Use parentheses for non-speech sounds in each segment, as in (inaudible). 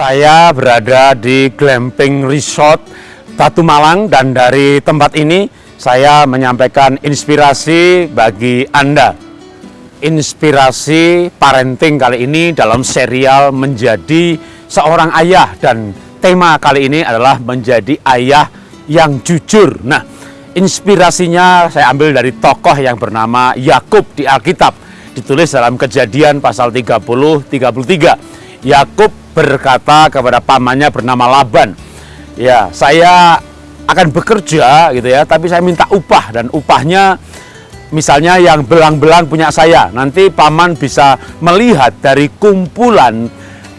Saya berada di Glamping Resort Batu Malang dan dari tempat ini saya menyampaikan inspirasi bagi Anda. Inspirasi parenting kali ini dalam serial menjadi seorang ayah dan tema kali ini adalah menjadi ayah yang jujur. Nah, inspirasinya saya ambil dari tokoh yang bernama Yakub di Alkitab. Ditulis dalam kejadian pasal 30 33. Yakub berkata kepada pamannya bernama Laban, ya saya akan bekerja gitu ya, tapi saya minta upah dan upahnya misalnya yang belang-belang punya saya. Nanti paman bisa melihat dari kumpulan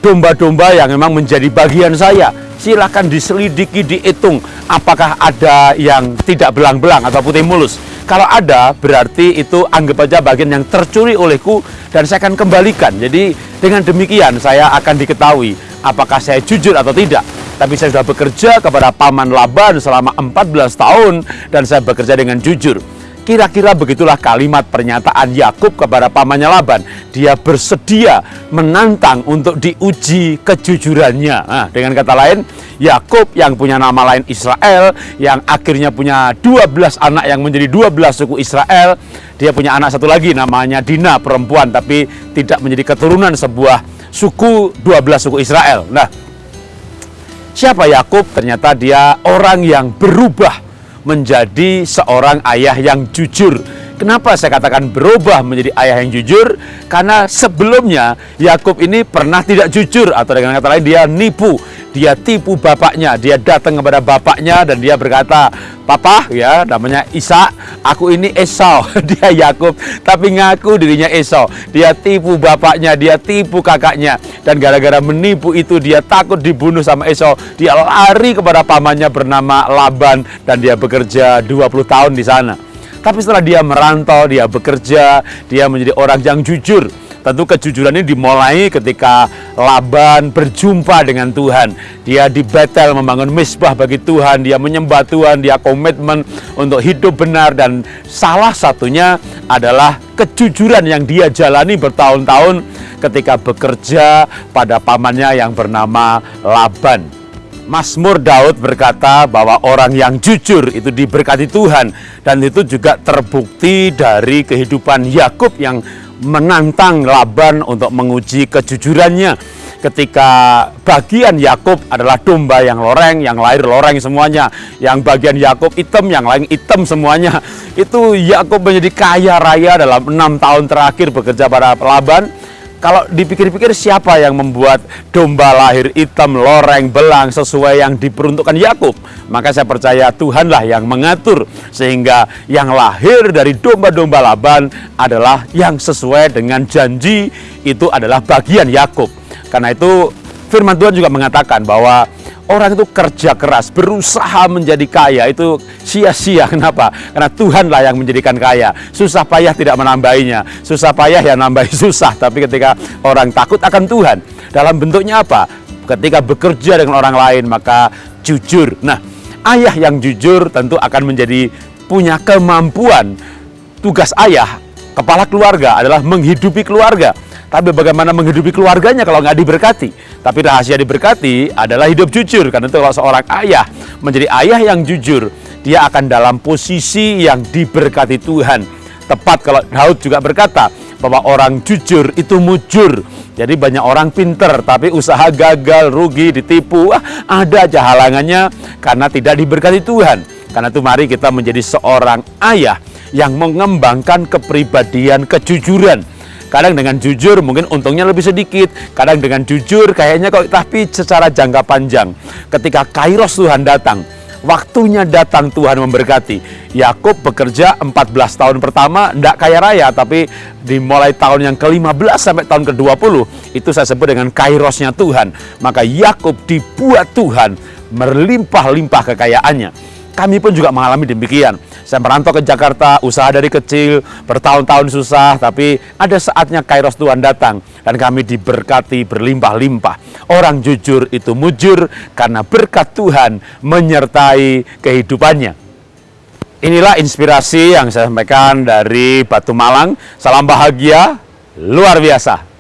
domba-domba yang memang menjadi bagian saya. Silahkan diselidiki, dihitung apakah ada yang tidak belang-belang atau putih mulus. Kalau ada, berarti itu anggap aja bagian yang tercuri olehku dan saya akan kembalikan. Jadi dengan demikian saya akan diketahui apakah saya jujur atau tidak. Tapi saya sudah bekerja kepada Paman Laban selama 14 tahun dan saya bekerja dengan jujur. Kira-kira begitulah kalimat pernyataan Yakub kepada pamannya Laban. Dia bersedia menantang untuk diuji kejujurannya. Nah, dengan kata lain, Yakub yang punya nama lain Israel, yang akhirnya punya 12 anak yang menjadi 12 suku Israel, dia punya anak satu lagi namanya Dina, perempuan tapi tidak menjadi keturunan sebuah suku 12 suku Israel. Nah, siapa Yakub? Ternyata dia orang yang berubah menjadi seorang ayah yang jujur. Kenapa saya katakan berubah menjadi ayah yang jujur? Karena sebelumnya Yakub ini pernah tidak jujur atau dengan kata lain dia nipu, dia tipu bapaknya, dia datang kepada bapaknya dan dia berkata, "Papa, ya, namanya Isa, aku ini Esau." (laughs) dia Yakub, tapi ngaku dirinya Esau. Dia tipu bapaknya, dia tipu kakaknya dan gara-gara menipu itu dia takut dibunuh sama Esau. Dia lari kepada pamannya bernama Laban dan dia bekerja 20 tahun di sana. Tapi setelah dia merantau, dia bekerja, dia menjadi orang yang jujur. Tentu kejujuran ini dimulai ketika Laban berjumpa dengan Tuhan. Dia di Betel membangun misbah bagi Tuhan, dia menyembah Tuhan, dia komitmen untuk hidup benar dan salah satunya adalah kejujuran yang dia jalani bertahun-tahun ketika bekerja pada pamannya yang bernama Laban. Mazmur Daud berkata bahwa orang yang jujur itu diberkati Tuhan dan itu juga terbukti dari kehidupan Yakub yang menantang Laban untuk menguji kejujurannya ketika bagian Yakub adalah domba yang loreng, yang lahir loreng semuanya, yang bagian Yakub hitam, yang lain hitam semuanya. Itu Yakub menjadi kaya raya dalam enam tahun terakhir bekerja pada Laban kalau dipikir-pikir siapa yang membuat domba lahir hitam, loreng, belang sesuai yang diperuntukkan Yakub? Maka saya percaya Tuhanlah yang mengatur sehingga yang lahir dari domba-domba Laban adalah yang sesuai dengan janji itu adalah bagian Yakub. Karena itu firman Tuhan juga mengatakan bahwa orang itu kerja keras, berusaha menjadi kaya itu sia-sia. (laughs) Kenapa? Karena Tuhanlah yang menjadikan kaya. Susah payah tidak menambahinya. Susah payah ya nambahi (laughs) susah. Tapi ketika orang takut akan Tuhan, dalam bentuknya apa? Ketika bekerja dengan orang lain, maka jujur. Nah, ayah yang jujur tentu akan menjadi punya kemampuan. Tugas ayah, kepala keluarga adalah menghidupi keluarga tapi bagaimana menghidupi keluarganya kalau nggak diberkati? Tapi rahasia diberkati adalah hidup jujur. Karena itu kalau seorang ayah menjadi ayah yang jujur, dia akan dalam posisi yang diberkati Tuhan. Tepat kalau Daud juga berkata bahwa orang jujur itu mujur. Jadi banyak orang pinter tapi usaha gagal, rugi, ditipu. Wah, ada aja halangannya karena tidak diberkati Tuhan. Karena itu mari kita menjadi seorang ayah yang mengembangkan kepribadian kejujuran Kadang dengan jujur mungkin untungnya lebih sedikit. Kadang dengan jujur kayaknya kok tapi secara jangka panjang. Ketika kairos Tuhan datang, waktunya datang Tuhan memberkati. Yakub bekerja 14 tahun pertama tidak kaya raya tapi dimulai tahun yang ke-15 sampai tahun ke-20 itu saya sebut dengan kairosnya Tuhan. Maka Yakub dibuat Tuhan merlimpah-limpah kekayaannya. Kami pun juga mengalami demikian saya merantau ke Jakarta, usaha dari kecil, bertahun-tahun susah, tapi ada saatnya kairos Tuhan datang dan kami diberkati berlimpah-limpah. Orang jujur itu mujur karena berkat Tuhan menyertai kehidupannya. Inilah inspirasi yang saya sampaikan dari Batu Malang. Salam bahagia, luar biasa.